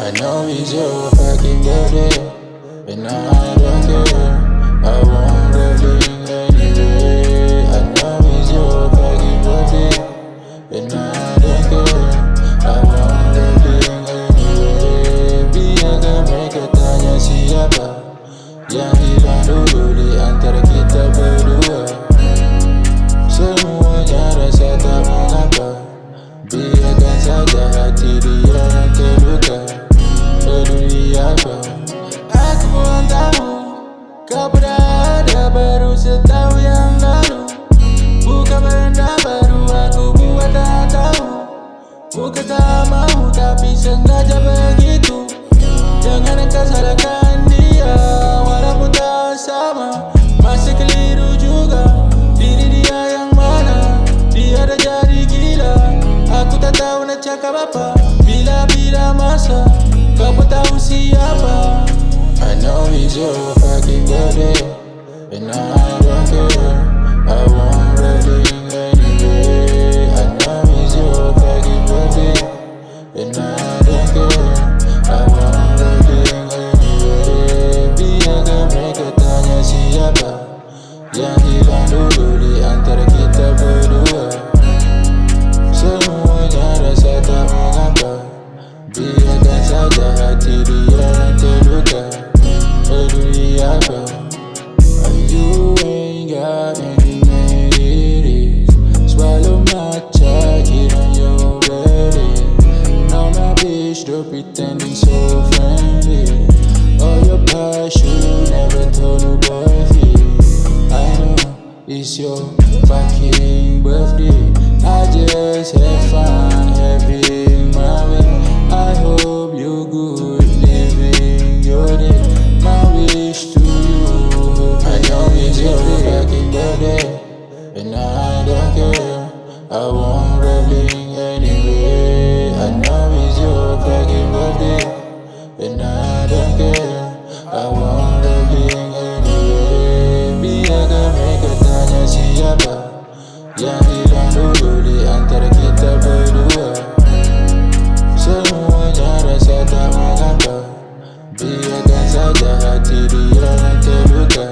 I know it's your fucking birthday And I don't care. I won't leaving anyway Tak mau tapi sengaja begitu. Jangan engkau salahkan dia Walaupun tak sama. Masih keliru juga Diri dia yang mana? Dia dah jadi gila. Aku tak tahu nak cakap apa. Bila-bila masa Kau pun tahu siapa. I know it's your fucking birthday. And I yang terluka Peduli apa You ain't got any ladies Swallow my jacket on your belly. Now my bitch don't pretending so friendly. All your past you never told nobody I know it's your fucking birthday. I just leaving anyway I know it's your fucking birthday And I don't care I won't leaving anyway Biarkan mereka tanya siapa Yang hilang dulu di antara kita berdua Semuanya rasa tak mengapa Biarkan saja hati dia yang terluka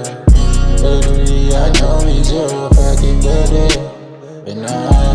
Peduli I know it's your fucking birthday And I